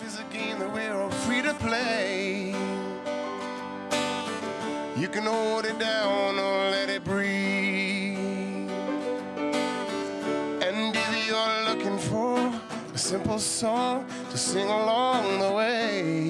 Life is a game that we're all free to play. You can hold it down or let it breathe. And if you're looking for a simple song to sing along the way.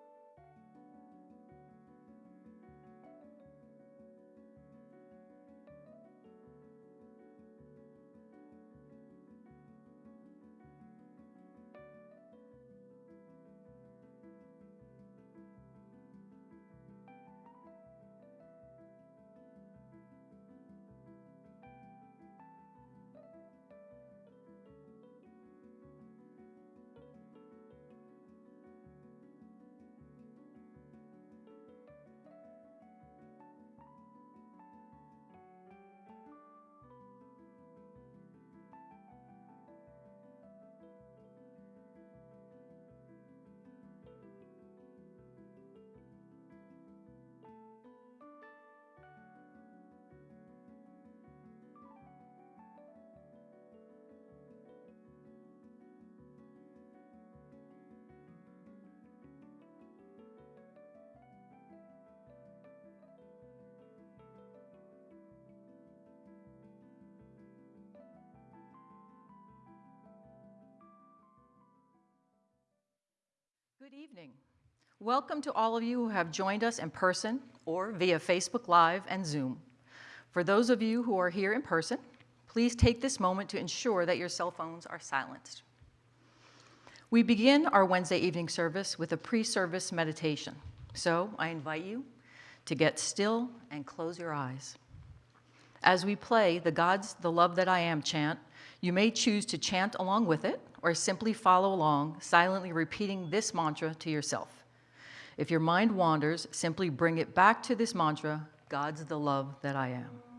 Good evening. Welcome to all of you who have joined us in person or via Facebook Live and Zoom. For those of you who are here in person, please take this moment to ensure that your cell phones are silenced. We begin our Wednesday evening service with a pre-service meditation. So I invite you to get still and close your eyes. As we play the God's the love that I am chant, you may choose to chant along with it or simply follow along, silently repeating this mantra to yourself. If your mind wanders, simply bring it back to this mantra, God's the love that I am.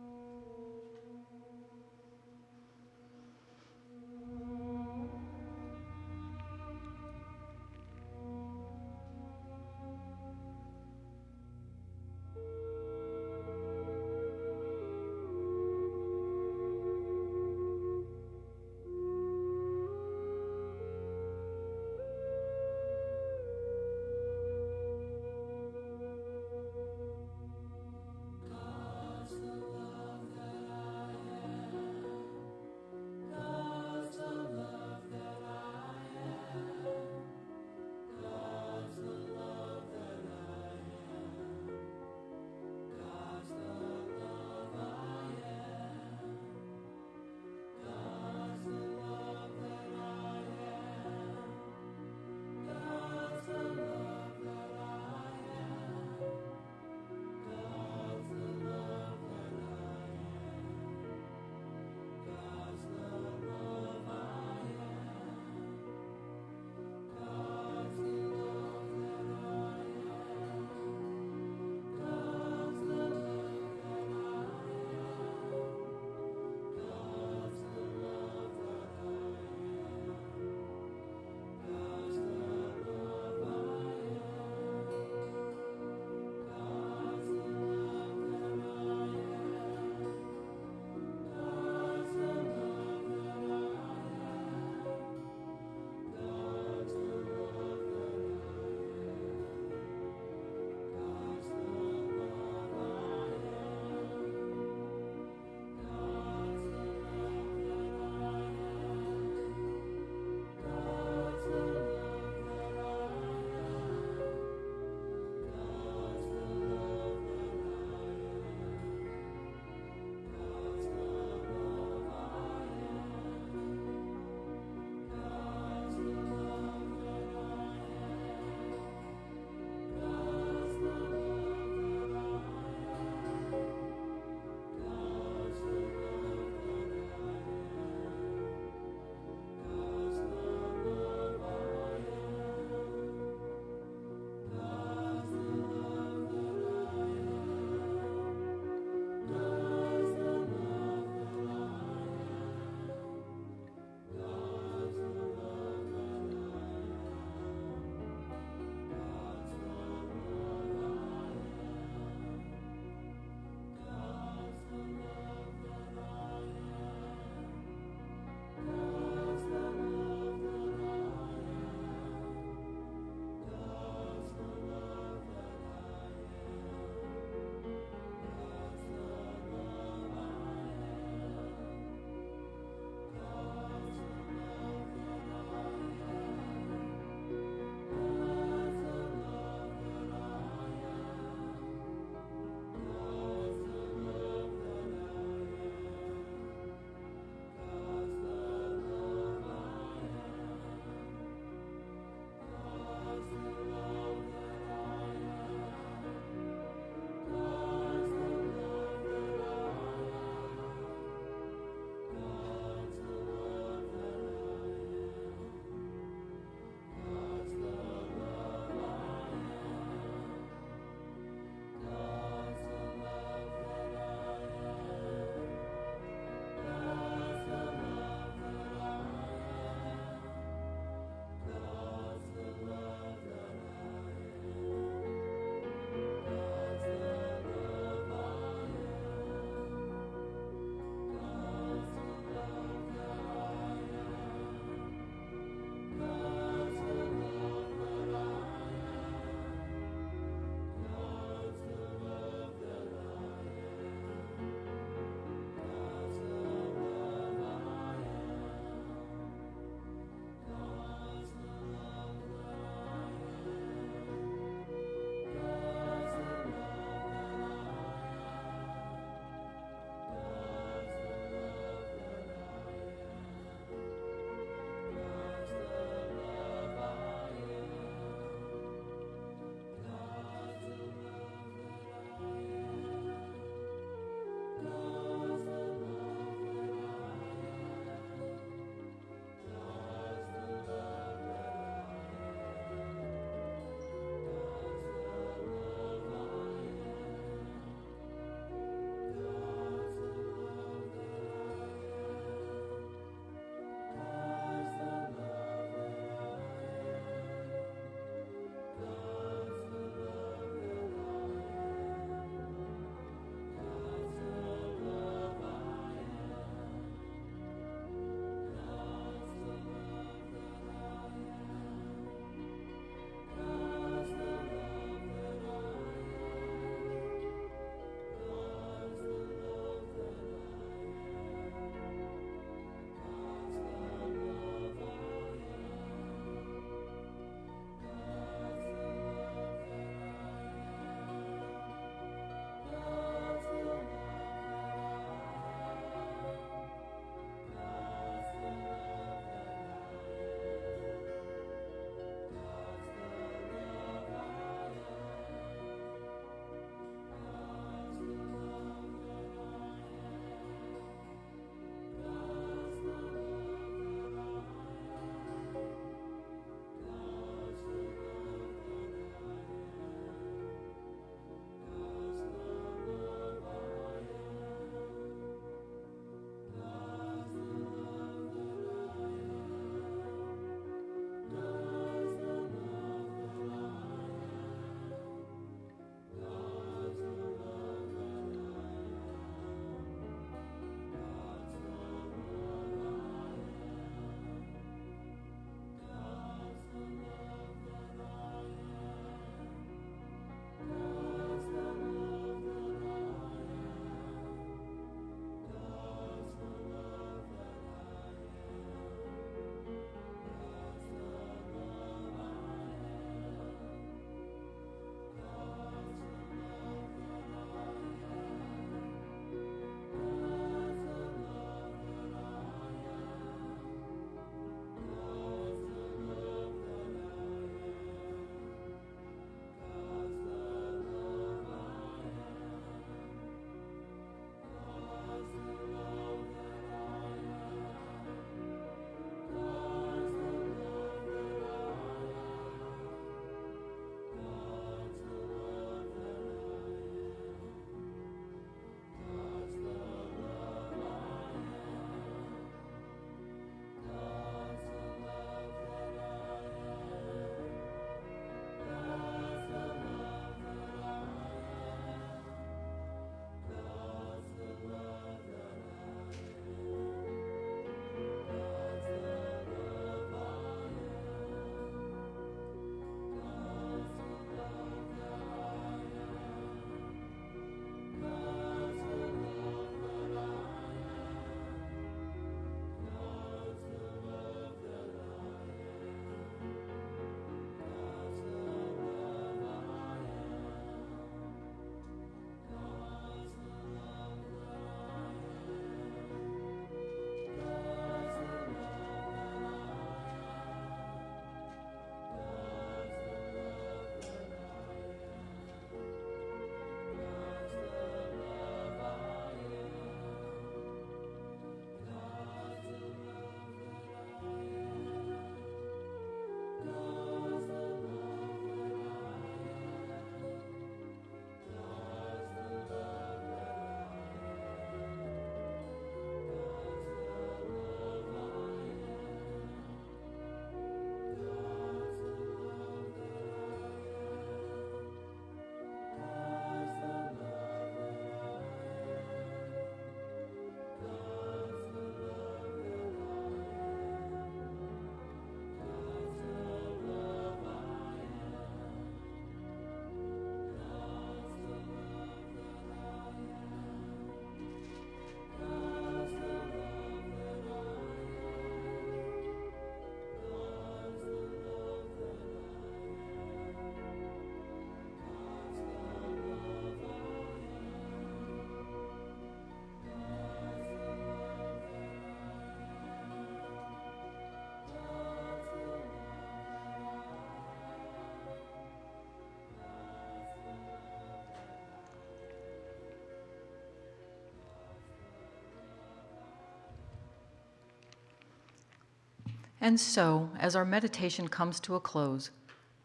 And so, as our meditation comes to a close,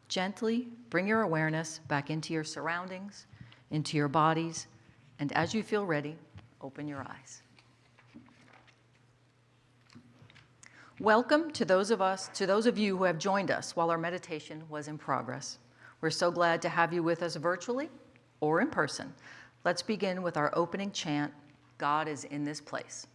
gently bring your awareness back into your surroundings, into your bodies, and as you feel ready, open your eyes. Welcome to those of us, to those of you who have joined us while our meditation was in progress. We're so glad to have you with us virtually or in person. Let's begin with our opening chant, God is in this place.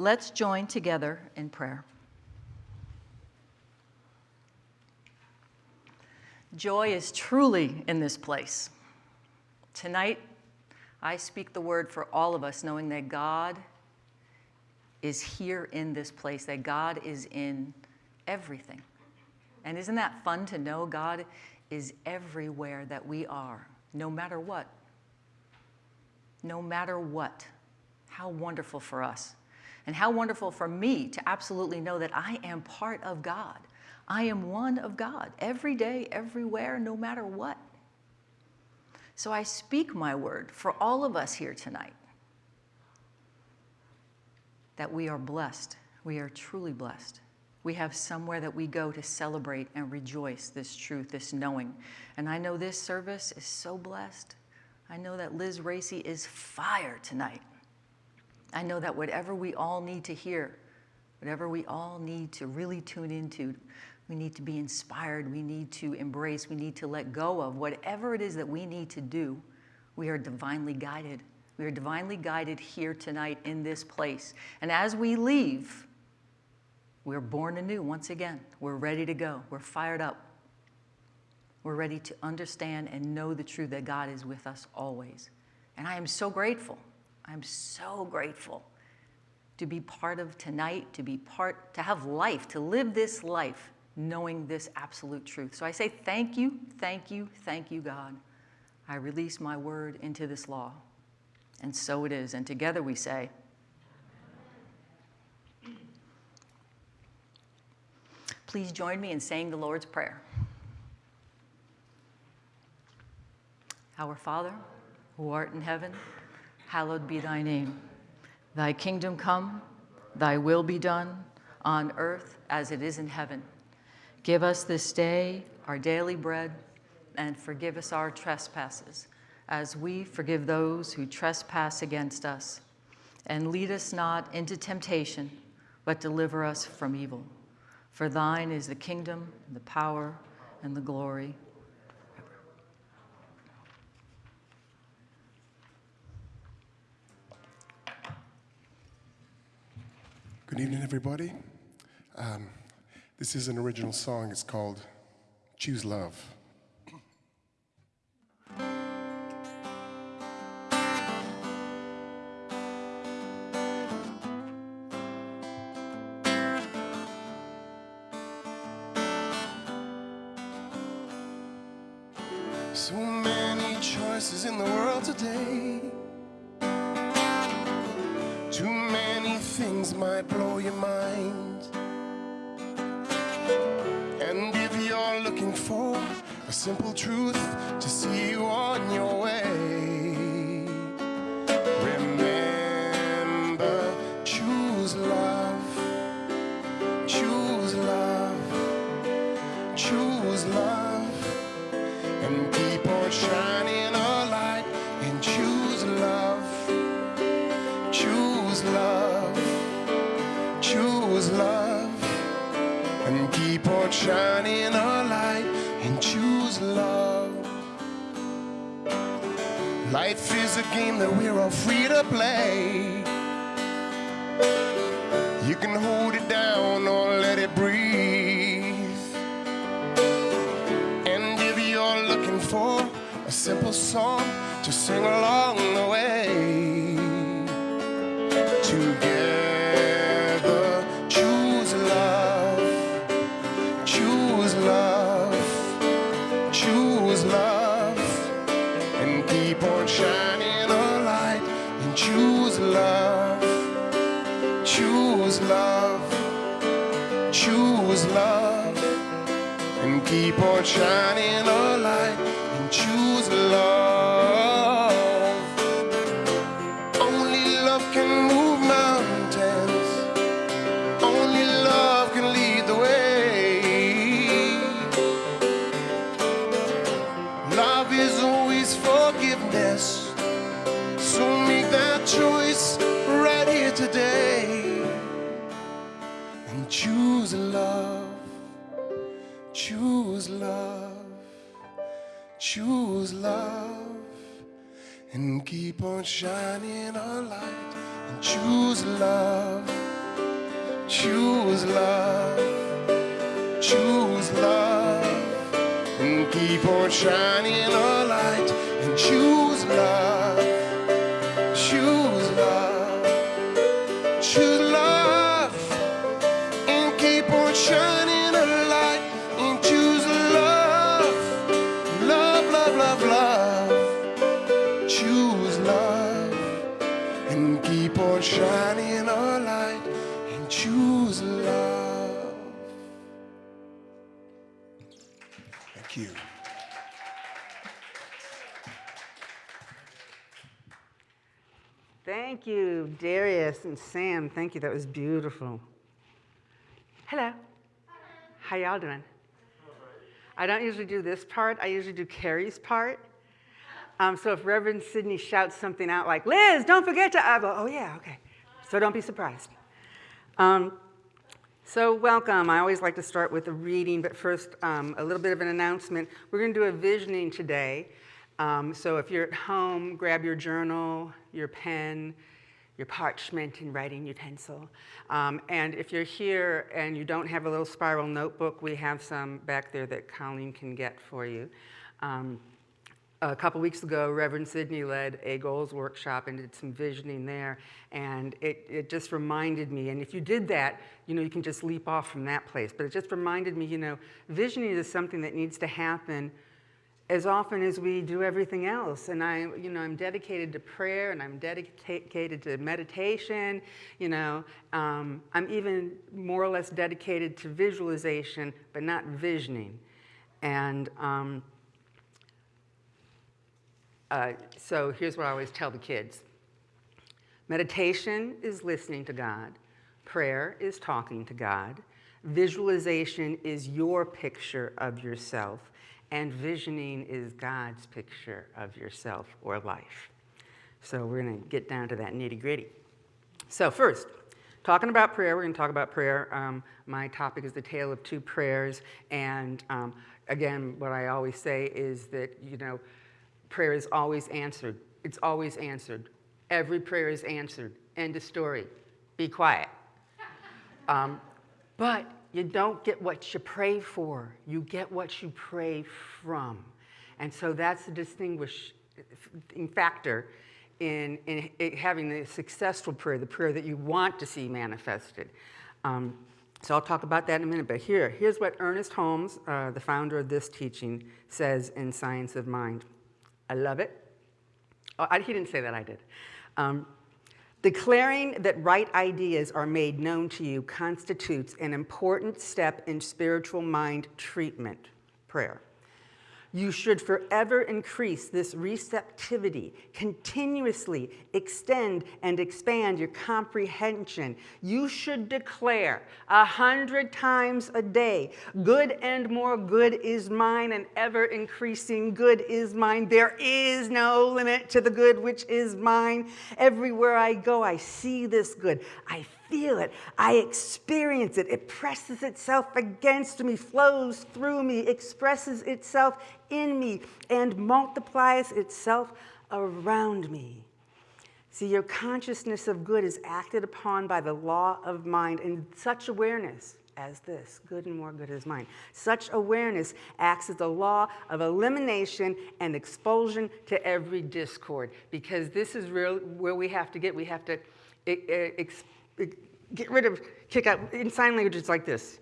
Let's join together in prayer. Joy is truly in this place. Tonight, I speak the word for all of us, knowing that God is here in this place, that God is in everything. And isn't that fun to know God is everywhere that we are, no matter what? No matter what. How wonderful for us. And how wonderful for me to absolutely know that I am part of God. I am one of God every day, everywhere, no matter what. So I speak my word for all of us here tonight that we are blessed. We are truly blessed. We have somewhere that we go to celebrate and rejoice this truth, this knowing. And I know this service is so blessed. I know that Liz Racy is fire tonight. I know that whatever we all need to hear, whatever we all need to really tune into, we need to be inspired, we need to embrace, we need to let go of, whatever it is that we need to do, we are divinely guided. We are divinely guided here tonight in this place. And as we leave, we're born anew once again. We're ready to go. We're fired up. We're ready to understand and know the truth that God is with us always. And I am so grateful. I'm so grateful to be part of tonight, to be part, to have life, to live this life knowing this absolute truth. So I say thank you, thank you, thank you, God. I release my word into this law. And so it is. And together we say, Please join me in saying the Lord's Prayer. Our Father, who art in heaven, hallowed be thy name. Thy kingdom come, thy will be done, on earth as it is in heaven. Give us this day our daily bread, and forgive us our trespasses, as we forgive those who trespass against us. And lead us not into temptation, but deliver us from evil. For thine is the kingdom, the power, and the glory. Good evening, everybody. Um, this is an original song. It's called Choose Love. Things might blow your mind. And if you're looking for a simple truth to see you on your and keep on shining a light and choose love. Choose love. Choose love. And keep on shining a light keep on shining a light and choose love. Choose love. Choose love. And keep on shining Darius and Sam. Thank you. That was beautiful. Hello. How y'all doing? I don't usually do this part. I usually do Carrie's part. Um, so if Reverend Sidney shouts something out like, Liz, don't forget to, I go, oh yeah, okay. So don't be surprised. Um, so welcome. I always like to start with a reading, but first um, a little bit of an announcement. We're going to do a visioning today. Um, so if you're at home, grab your journal, your pen, your parchment and writing utensil. Um, and if you're here and you don't have a little spiral notebook, we have some back there that Colleen can get for you. Um, a couple weeks ago, Reverend Sydney led a goals workshop and did some visioning there, and it, it just reminded me, and if you did that, you know, you can just leap off from that place, but it just reminded me, you know, visioning is something that needs to happen as often as we do everything else. And I, you know, I'm dedicated to prayer and I'm dedicated to meditation, you know. Um, I'm even more or less dedicated to visualization, but not visioning. And um, uh, so here's what I always tell the kids. Meditation is listening to God. Prayer is talking to God. Visualization is your picture of yourself. And visioning is God's picture of yourself or life. So we're going to get down to that nitty gritty. So first, talking about prayer, we're going to talk about prayer. Um, my topic is the tale of two prayers. And um, again, what I always say is that, you know, prayer is always answered. It's always answered. Every prayer is answered. End of story. Be quiet. Um, but you don't get what you pray for. You get what you pray from. And so that's the distinguishing factor in, in having the successful prayer, the prayer that you want to see manifested. Um, So I'll talk about that in a minute. But here, here's what Ernest Holmes, uh, the founder of this teaching, says in Science of Mind. I love it. Oh, I, he didn't say that, I did. Um, Declaring that right ideas are made known to you constitutes an important step in spiritual mind treatment, prayer. You should forever increase this receptivity, continuously extend and expand your comprehension. You should declare a hundred times a day, good and more good is mine and ever increasing good is mine. There is no limit to the good which is mine. Everywhere I go, I see this good. I feel it. I experience it. It presses itself against me, flows through me, expresses itself in me, and multiplies itself around me. See, your consciousness of good is acted upon by the law of mind, and such awareness as this good and more good is mine. Such awareness acts as the law of elimination and expulsion to every discord, because this is real, where we have to get. We have to get rid of, kick out. In sign language, it's like this.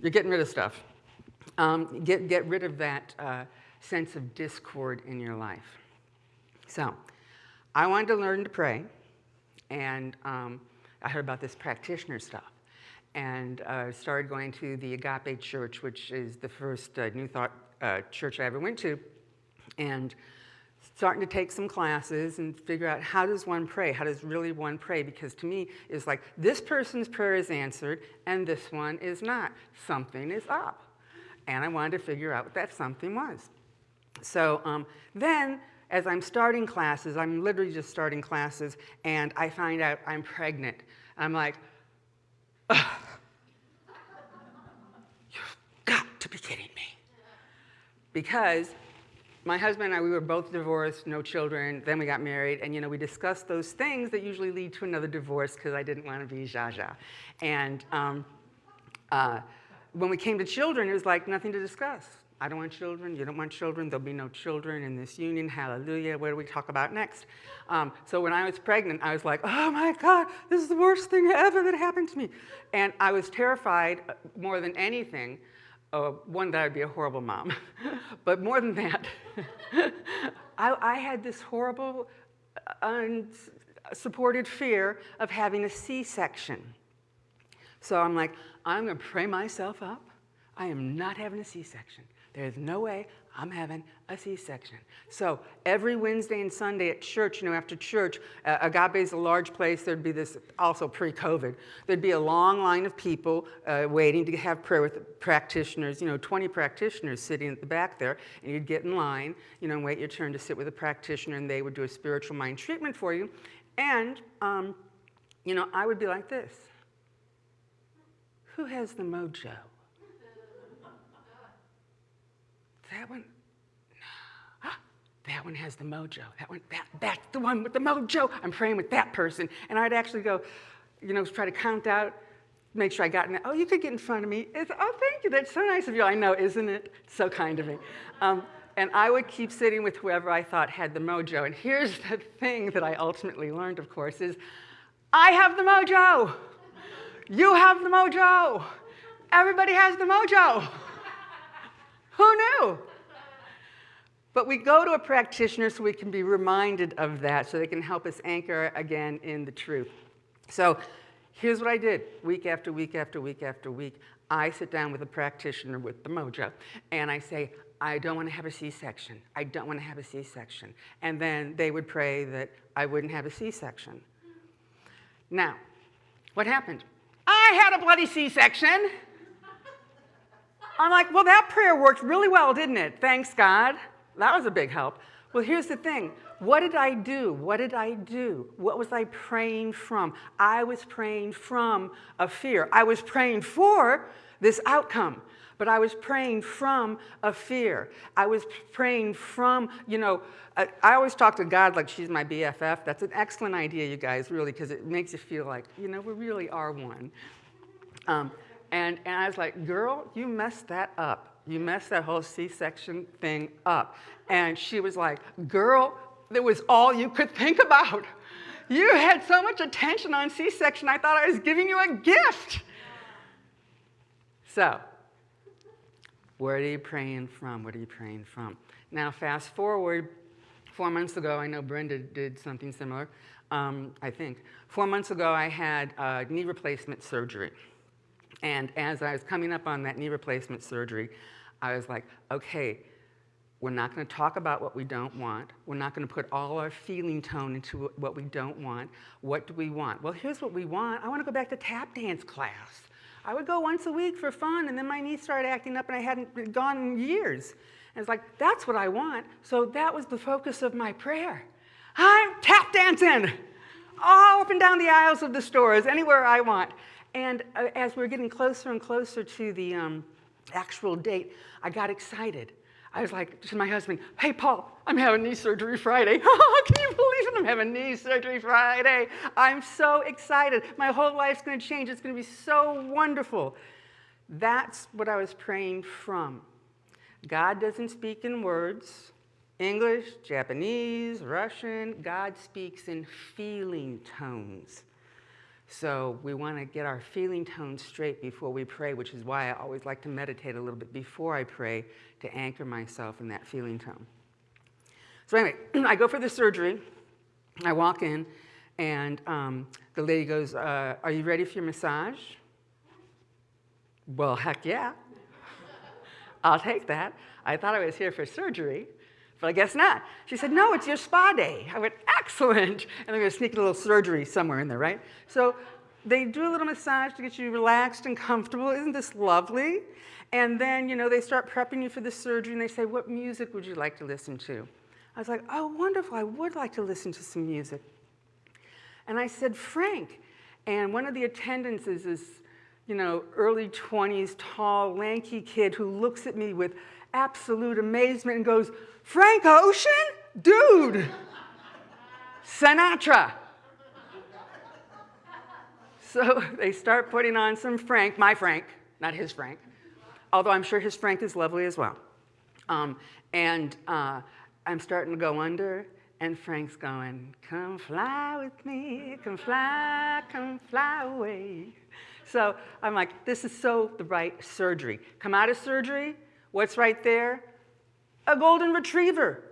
You're getting rid of stuff. Um, get, get rid of that uh, sense of discord in your life. So, I wanted to learn to pray, and um, I heard about this practitioner stuff, and uh, started going to the Agape Church, which is the first uh, New Thought uh, church I ever went to, and starting to take some classes and figure out how does one pray? How does really one pray? Because to me, it's like this person's prayer is answered and this one is not. Something is up. And I wanted to figure out what that something was. So um, then, as I'm starting classes, I'm literally just starting classes, and I find out I'm pregnant. I'm like, Ugh. you've got to be kidding me. Because my husband and I, we were both divorced, no children, then we got married, and you know, we discussed those things that usually lead to another divorce because I didn't want to be Zsa And um, uh, when we came to children, it was like nothing to discuss. I don't want children, you don't want children, there'll be no children in this union, hallelujah, what do we talk about next? Um, so when I was pregnant, I was like, oh my God, this is the worst thing ever that happened to me. And I was terrified uh, more than anything uh, one, that I'd be a horrible mom. but more than that, I, I, had this horrible, unsupported fear of having a C-section. So I'm like, I'm gonna pray myself up. I am not having a C-section. There's no way I'm having a C-section. So every Wednesday and Sunday at church, you know, after church, uh, Agape is a large place. There'd be this, also pre-COVID, there'd be a long line of people uh, waiting to have prayer with practitioners, you know, 20 practitioners sitting at the back there, and you'd get in line, you know, and wait your turn to sit with a practitioner, and they would do a spiritual mind treatment for you. And, um, you know, I would be like this. Who has the mojo? That one? No. That one has the mojo. That one, that, that's the one with the mojo. I'm praying with that person. And I'd actually go, you know, try to count out, make sure I got in. Oh, you could get in front of me. It's, oh, thank you. That's so nice of you. I know, isn't it? So kind of me. Um, and I would keep sitting with whoever I thought had the mojo. And here's the thing that I ultimately learned, of course, is I have the mojo. You have the mojo. Everybody has the mojo. Who knew? But we go to a practitioner so we can be reminded of that, so they can help us anchor again in the truth. So here's what I did week after week after week after week. I sit down with a practitioner with the mojo, and I say, I don't want to have a C-section. I don't want to have a C-section. And then they would pray that I wouldn't have a C-section. Now, what happened? I had a bloody C-section. I'm like, well, that prayer worked really well, didn't it? Thanks, God. That was a big help. Well, here's the thing. What did I do? What did I do? What was I praying from? I was praying from a fear. I was praying for this outcome, but I was praying from a fear. I was praying from, you know, I, always talk to God like she's my BFF. That's an excellent idea, you guys, really, because it makes you feel like, you know, we really are one. Um, and, and I was like, girl, you messed that up. You messed that whole C-section thing up. And she was like, girl, that was all you could think about. You had so much attention on C-section, I thought I was giving you a gift. So, what are you praying from? What are you praying from? Now, fast forward four months ago, I know Brenda did something similar, um, I think. Four months ago, I had uh, knee replacement surgery. And as I was coming up on that knee replacement surgery, I was like, okay, we're not going to talk about what we don't want. We're not going to put all our feeling tone into what we don't want. What do we want? Well, here's what we want. I want to go back to tap dance class. I would go once a week for fun, and then my knee started acting up, and I hadn't gone in years. And it's like, that's what I want. So that was the focus of my prayer. I'm tap dancing all up and down the aisles of the stores, anywhere I want. And uh, as we were getting closer and closer to the um, actual date, I got excited. I was like to my husband, hey, Paul, I'm having knee surgery Friday. Can you believe it? I'm having knee surgery Friday. I'm so excited. My whole life's going to change. It's going to be so wonderful. That's what I was praying from. God doesn't speak in words. English, Japanese, Russian, God speaks in feeling tones. So we want to get our feeling tones straight before we pray, which is why I always like to meditate a little bit before I pray to anchor myself in that feeling tone. So anyway, I go for the surgery. I walk in, and um, the lady goes, uh, are you ready for your massage? Well, heck yeah. I'll take that. I thought I was here for surgery, but I guess not. She said, no, it's your spa day. I went, excellent. And they're to sneak a little surgery somewhere in there, right? So they do a little massage to get you relaxed and comfortable. Isn't this lovely? And then, you know, they start prepping you for the surgery and they say, what music would you like to listen to? I was like, oh, wonderful. I would like to listen to some music. And I said, Frank. And one of the attendants is this, you know, early 20s, tall, lanky kid who looks at me with absolute amazement and goes, Frank Ocean? Dude, Sinatra. So they start putting on some Frank, my Frank, not his Frank, although I'm sure his Frank is lovely as well. Um, and uh, I'm starting to go under, and Frank's going, come fly with me, come fly, come fly away. So I'm like, this is so the right surgery. Come out of surgery, what's right there? A golden retriever.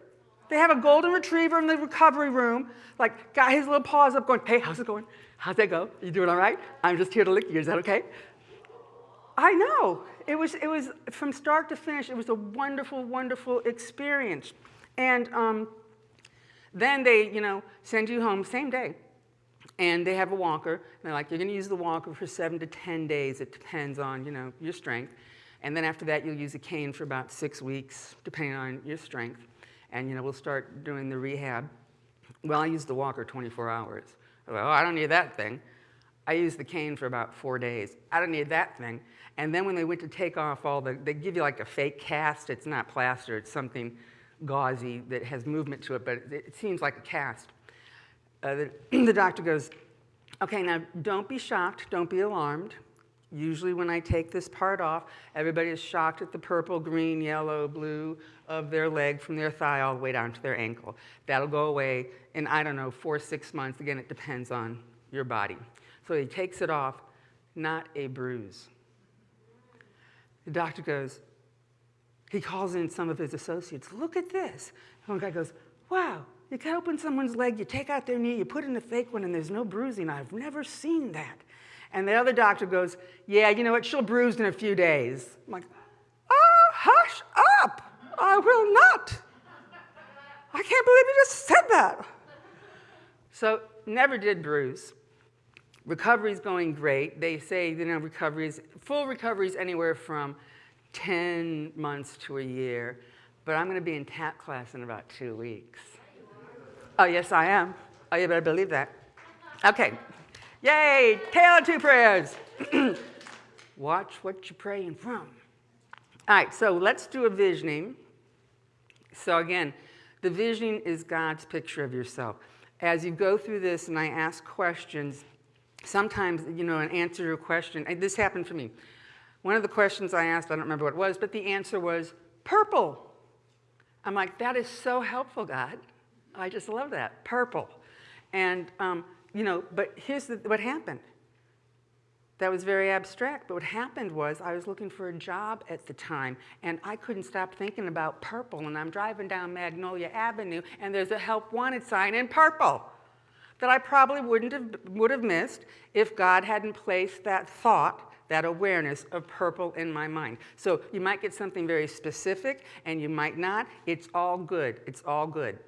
They have a golden retriever in the recovery room, like got his little paws up going, hey, how's it going? How's that go? You doing all right? I'm just here to lick you, is that okay? I know. It was, it was from start to finish, it was a wonderful, wonderful experience. And um, then they, you know, send you home same day. And they have a walker. And they're like, you're going to use the walker for seven to 10 days. It depends on, you know, your strength. And then after that, you'll use a cane for about six weeks, depending on your strength. And, you know, we'll start doing the rehab. Well, I use the walker 24 hours. Well, oh, I don't need that thing. I used the cane for about four days. I don't need that thing. And then when they went to take off all the, they give you like a fake cast. It's not plaster, it's something gauzy that has movement to it, but it, it seems like a cast. Uh, the, the doctor goes, okay, now don't be shocked, don't be alarmed. Usually when I take this part off, everybody is shocked at the purple, green, yellow, blue of their leg from their thigh all the way down to their ankle. That'll go away in, I don't know, four, six months. Again, it depends on your body. So he takes it off, not a bruise. The doctor goes, he calls in some of his associates, look at this. One guy goes, wow, you cut open someone's leg, you take out their knee, you put in a fake one, and there's no bruising. I've never seen that. And the other doctor goes, yeah, you know what, she'll bruise in a few days. I'm like, oh, hush up. I will not. I can't believe you just said that. So never did bruise. Recovery's going great. They say, you know, recovery is, full recovery is anywhere from 10 months to a year, but I'm going to be in tap class in about two weeks. Oh, yes, I am. Oh, you better believe that. Okay. Yay, tale two prayers. Watch what you're praying from. All right, so let's do a visioning. So again, the visioning is God's picture of yourself. As you go through this and I ask questions, sometimes, you know, an answer to a question, this happened for me. One of the questions I asked, I don't remember what it was, but the answer was purple. I'm like, that is so helpful, God. I just love that, purple. And, um, you know, but here's the, what happened. that was very abstract. But what happened was I was looking for a job at the time, and I couldn't stop thinking about purple. And I'm driving down Magnolia Avenue, and there's a help wanted sign in purple that I probably wouldn't have, would have missed if God hadn't placed that thought, that awareness of purple in my mind. So you might get something very specific, and you might not. It's all good. It's all good.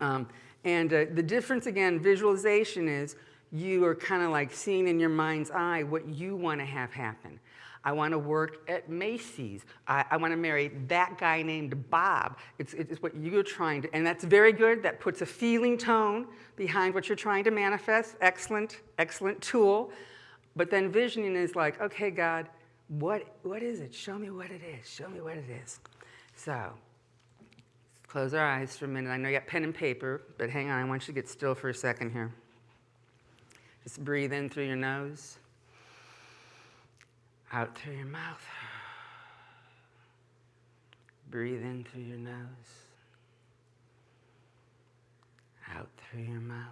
Um, and uh, the difference, again, visualization is you are kind of like seeing in your mind's eye what you want to have happen. I want to work at Macy's. I, I want to marry that guy named Bob. It's, it's what you're trying to, and that's very good. That puts a feeling tone behind what you're trying to manifest. Excellent, excellent tool. But then visioning is like, okay, God, what, what is it? Show me what it is. Show me what it is. So close our eyes for a minute. I know you got pen and paper, but hang on. I want you to get still for a second here. Just breathe in through your nose, out through your mouth. Breathe in through your nose, out through your mouth.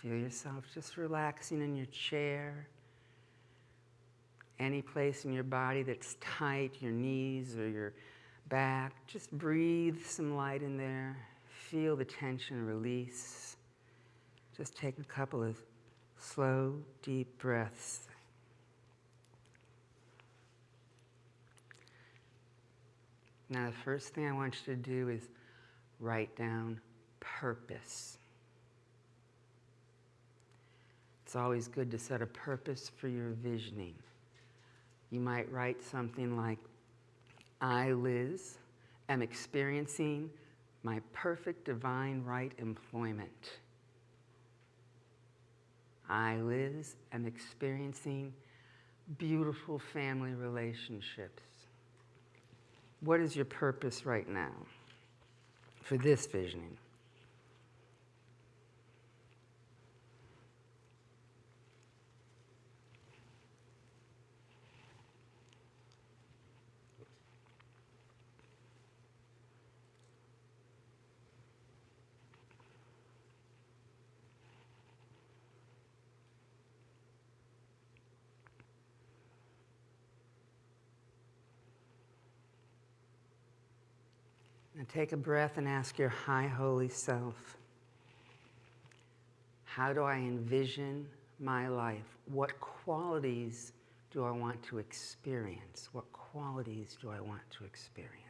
Feel yourself just relaxing in your chair. Any place in your body that's tight, your knees or your back, just breathe some light in there. Feel the tension release. Just take a couple of slow, deep breaths. Now, the first thing I want you to do is write down purpose. It's always good to set a purpose for your visioning. You might write something like, I, Liz, am experiencing my perfect divine right employment. I, Liz, am experiencing beautiful family relationships. What is your purpose right now for this visioning? Take a breath and ask your high holy self How do I envision my life? What qualities do I want to experience? What qualities do I want to experience?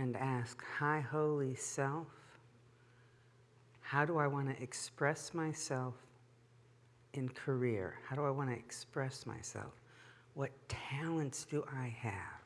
And ask, High Holy Self, how do I want to express myself in career? How do I want to express myself? What talents do I have?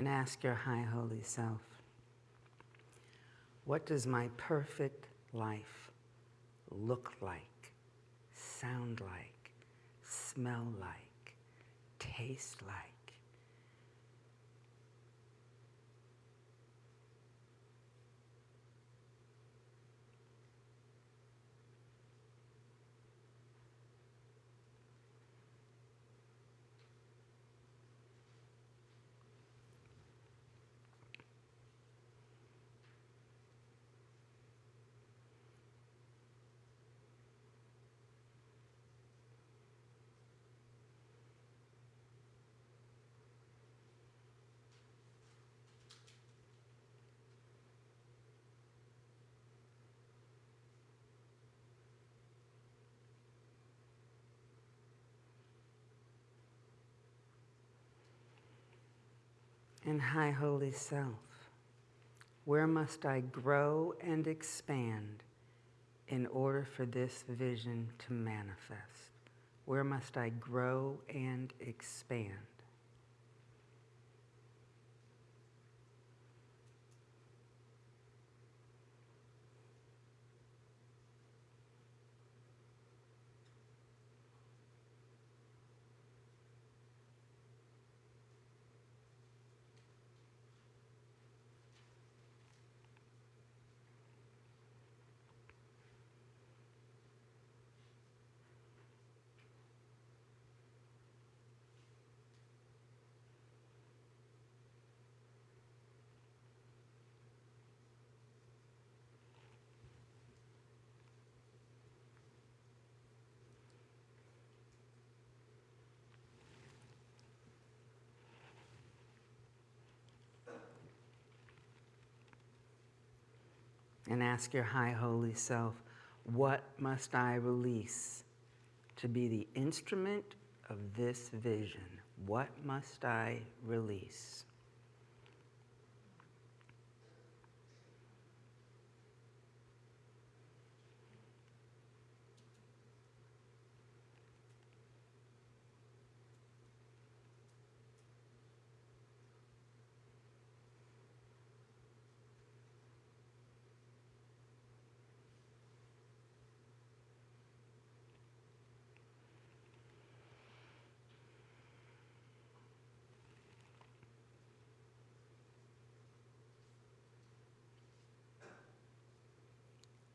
And ask your high holy self, what does my perfect life look like, sound like, smell like, taste like. And High Holy Self, where must I grow and expand in order for this vision to manifest? Where must I grow and expand? And ask your high holy self, what must I release to be the instrument of this vision? What must I release?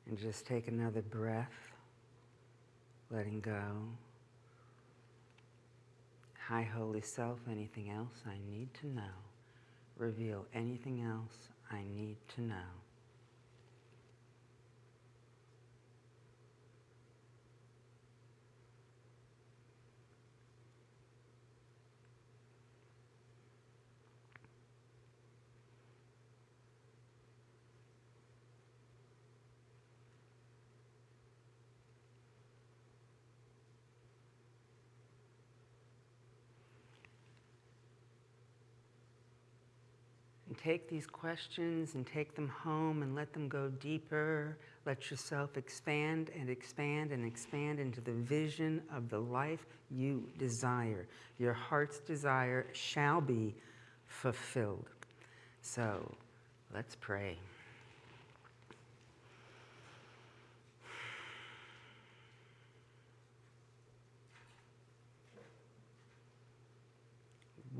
And just take another breath, letting go. High Holy Self, anything else I need to know? Reveal anything else I need to know. Take these questions and take them home and let them go deeper. Let yourself expand and expand and expand into the vision of the life you desire. Your heart's desire shall be fulfilled. So let's pray.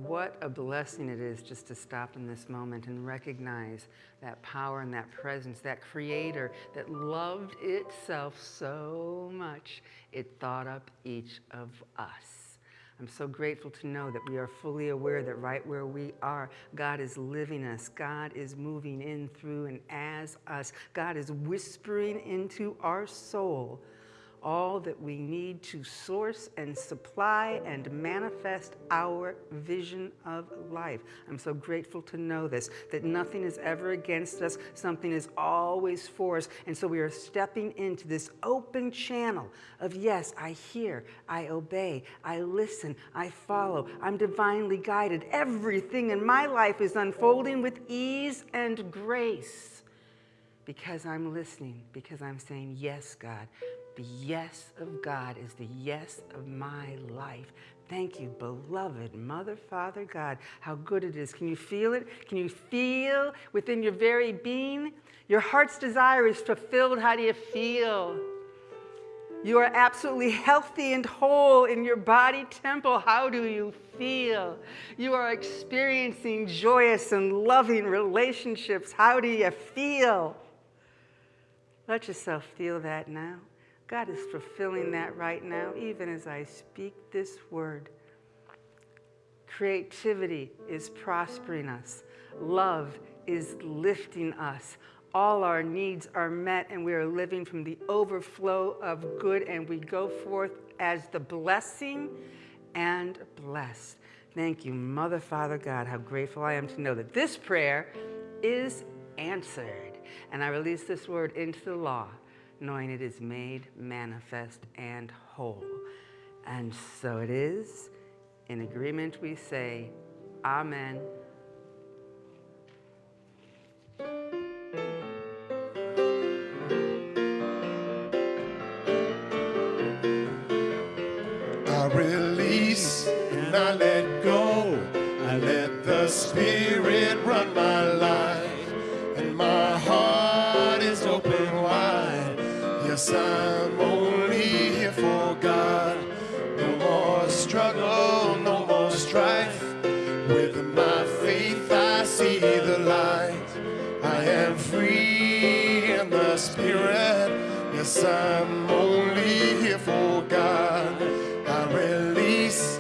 What a blessing it is just to stop in this moment and recognize that power and that presence, that creator that loved itself so much, it thought up each of us. I'm so grateful to know that we are fully aware that right where we are, God is living us. God is moving in, through, and as us. God is whispering into our soul all that we need to source and supply and manifest our vision of life. I'm so grateful to know this, that nothing is ever against us, something is always for us. And so we are stepping into this open channel of yes, I hear, I obey, I listen, I follow, I'm divinely guided. Everything in my life is unfolding with ease and grace because I'm listening, because I'm saying, Yes, God, the yes of God is the yes of my life. Thank you, beloved Mother, Father, God, how good it is. Can you feel it? Can you feel within your very being? Your heart's desire is fulfilled. How do you feel? You are absolutely healthy and whole in your body temple. How do you feel? You are experiencing joyous and loving relationships. How do you feel? Let yourself feel that now. God is fulfilling that right now, even as I speak this word. Creativity is prospering us. Love is lifting us. All our needs are met, and we are living from the overflow of good, and we go forth as the blessing and blessed. Thank you, Mother, Father, God. How grateful I am to know that this prayer is answered. And I release this word into the law, knowing it is made manifest and whole. And so it is. In agreement, we say, Amen. I release and I let go. I let the Spirit run my life, Yes, I'm only here for God. No more struggle, no more strife. With my faith, I see the light. I am free in the Spirit. Yes, I'm only here for God. I release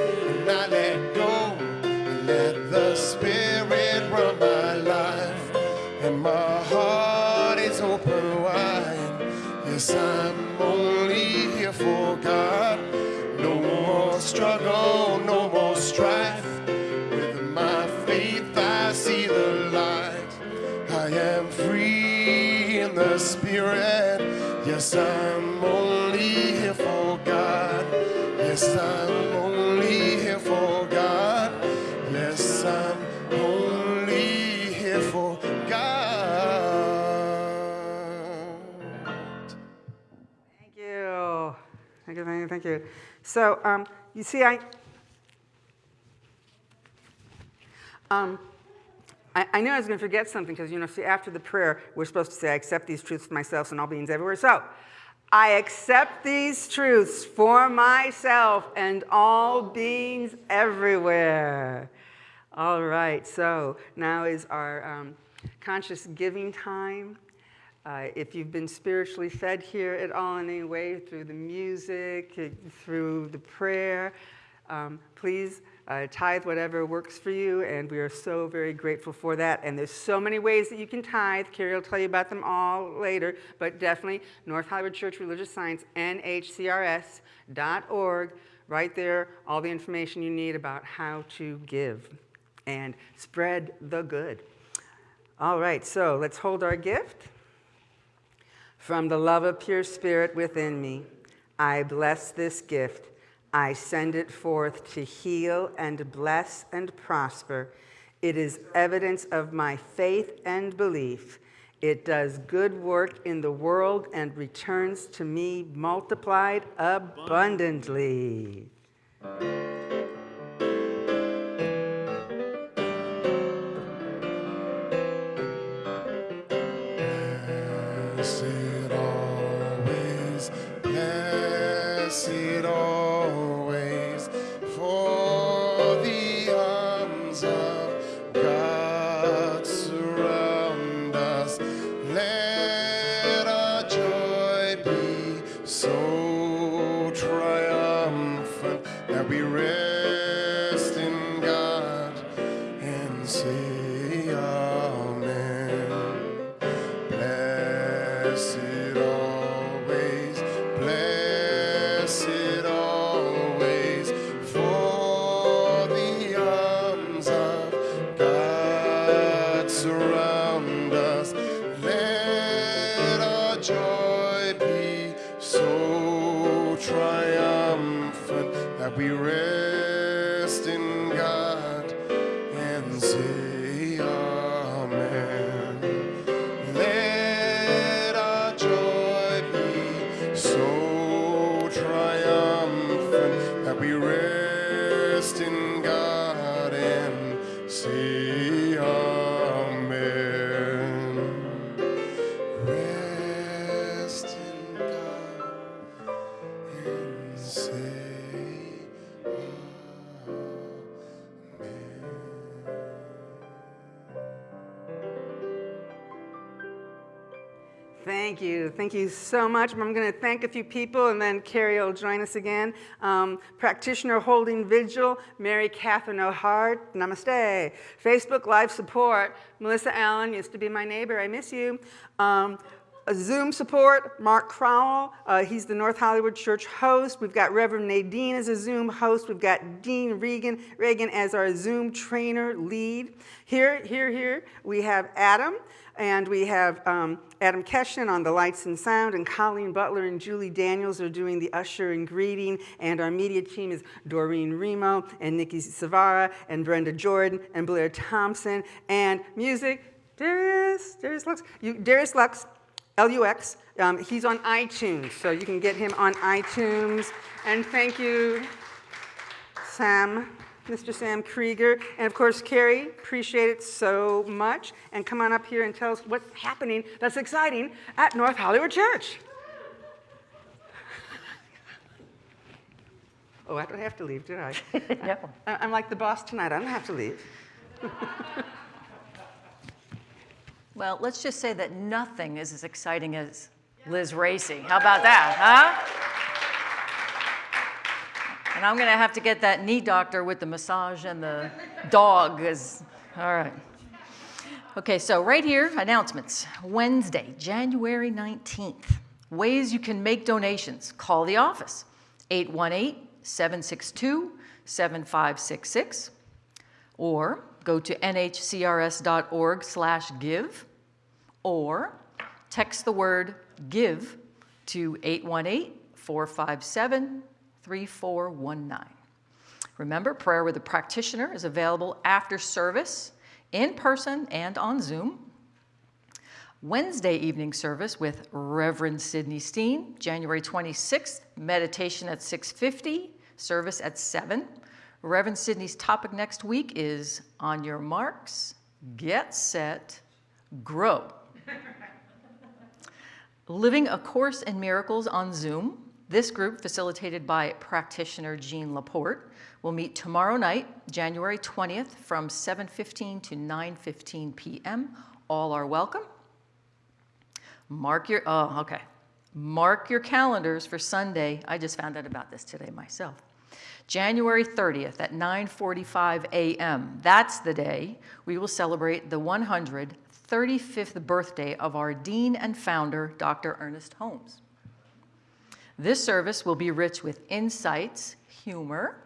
no more strife. With my faith, I see the light. I am free in the Spirit. Yes, I'm only here for God. Yes, I'm only here for God. Yes, I'm only here for God. Thank you. Thank you, thank you, thank you. So, um, you see, I, um, I, I knew I was going to forget something because, you know, see, after the prayer, we're supposed to say, I accept these truths for myself and all beings everywhere. So, I accept these truths for myself and all beings everywhere. All right, so now is our um, conscious giving time. Uh, if you've been spiritually fed here at all in any way through the music, uh, through the prayer, um, please uh, tithe whatever works for you, and we are so very grateful for that. And there's so many ways that you can tithe. Carrie will tell you about them all later, but definitely North Hollywood Church Religious Science, nhcrs.org. Right there, all the information you need about how to give and spread the good. All right, so let's hold our gift. From the love of pure spirit within me, I bless this gift. I send it forth to heal and bless and prosper. It is evidence of my faith and belief. It does good work in the world and returns to me multiplied abundantly. Thank you. So much. I'm going to thank a few people and then Carrie will join us again. Um, practitioner holding vigil, Mary Catherine O'Hart. Namaste. Facebook live support, Melissa Allen used to be my neighbor. I miss you. Um, Zoom support, Mark Crowell. Uh, he's the North Hollywood Church host. We've got Reverend Nadine as a Zoom host. We've got Dean Regan, Reagan as our Zoom trainer lead. Here, here, here, we have Adam. And we have um, Adam Keshin on the lights and sound, and Colleen Butler and Julie Daniels are doing the usher and greeting, and our media team is Doreen Remo, and Nikki Savara, and Brenda Jordan, and Blair Thompson, and music, Darius, Darius Lux, you, Darius Lux, L-U-X, um, he's on iTunes, so you can get him on iTunes, and thank you, Sam. Mr. Sam Krieger, and of course, Carrie, appreciate it so much. And come on up here and tell us what's happening that's exciting at North Hollywood Church. oh, I don't have to leave, did I? No. I- I'm like the boss tonight, I don't have to leave. Well, let's just say that nothing is as exciting as Liz Racy. How about that, huh? And I'm going to have to get that knee doctor with the massage and the dog. Is, all right. Okay, so right here, announcements. Wednesday, January 19th. Ways you can make donations. Call the office, 818-762-7566, or go to nhcrs.org slash give, or text the word give to 818-457-3419. Remember, prayer with a practitioner is available after service, in person and on Zoom. Wednesday evening service with Reverend Sidney Steen, January 26th, meditation at 6.50, service at 7. Reverend Sidney's topic next week is On Your Marks, Get Set, Grow. Living A Course in Miracles on Zoom. This group, facilitated by practitioner Jean Laporte, will meet tomorrow night, January 20th, from 7.15 to 9.15 p.m. All are welcome. Mark your, oh, okay. Mark your calendars for Sunday. I just found out about this today myself. January 30th at 9:45 a.m. That's the day we will celebrate the 135th birthday of our dean and founder, Dr. Ernest Holmes. This service will be rich with insights, humor,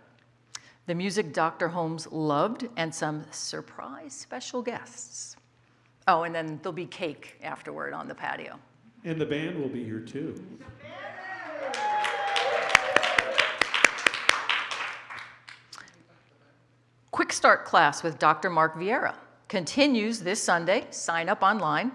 the music Dr. Holmes loved, and some surprise special guests. Oh, and then there'll be cake afterward on the patio. And the band will be here too. Quick Start class with Dr. Mark Vieira continues this Sunday. Sign up online.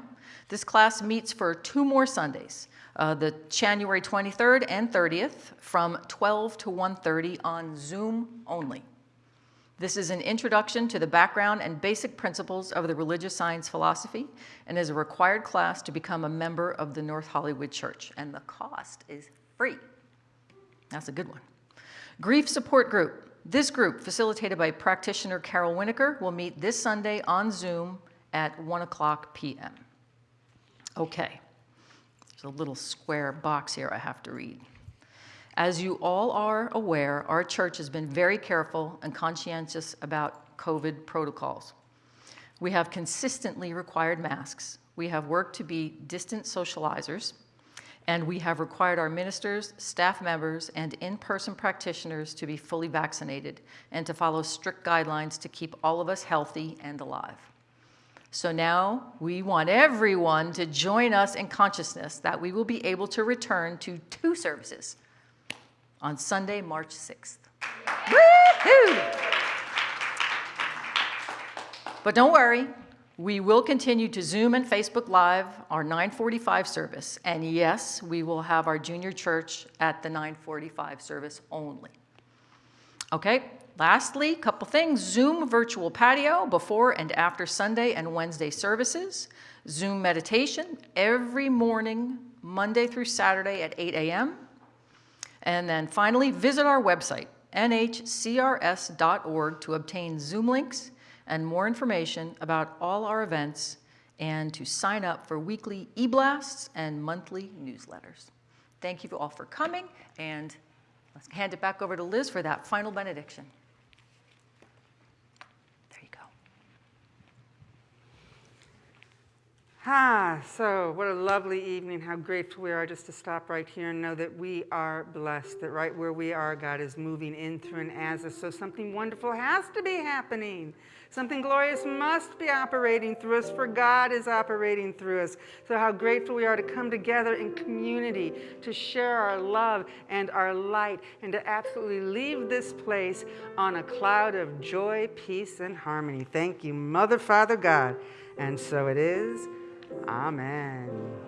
This class meets for two more Sundays, uh, the January 23rd and 30th from 12 to 1.30 on Zoom only. This is an introduction to the background and basic principles of the religious science philosophy and is a required class to become a member of the North Hollywood Church. And the cost is free. That's a good one. Grief Support Group. This group, facilitated by practitioner Carol Winokur, will meet this Sunday on Zoom at 1 o'clock p.m. Okay, there's a little square box here I have to read. As you all are aware, our church has been very careful and conscientious about COVID protocols. We have consistently required masks. We have worked to be distant socializers. And we have required our ministers, staff members, and in-person practitioners to be fully vaccinated and to follow strict guidelines to keep all of us healthy and alive. So now we want everyone to join us in consciousness that we will be able to return to two services on Sunday, March 6th. Woohoo! But don't worry, we will continue to Zoom and Facebook Live our 945 service. And yes, we will have our junior church at the 945 service only. Okay, lastly, couple things. Zoom virtual patio before and after Sunday and Wednesday services. Zoom meditation every morning, Monday through Saturday at 8 a.m. And then finally, visit our website, nhcrs.org to obtain Zoom links and more information about all our events and to sign up for weekly e-blasts and monthly newsletters. Thank you all for coming, and let's hand it back over to Liz for that final benediction. There you go. Ah, so what a lovely evening. How grateful we are just to stop right here and know that we are blessed, that right where we are, God is moving in through and as us. So something wonderful has to be happening. Something glorious must be operating through us, for God is operating through us. So, how grateful we are to come together in community, to share our love and our light, and to absolutely leave this place on a cloud of joy, peace, and harmony. Thank you, Mother, Father, God. And so it is. Amen.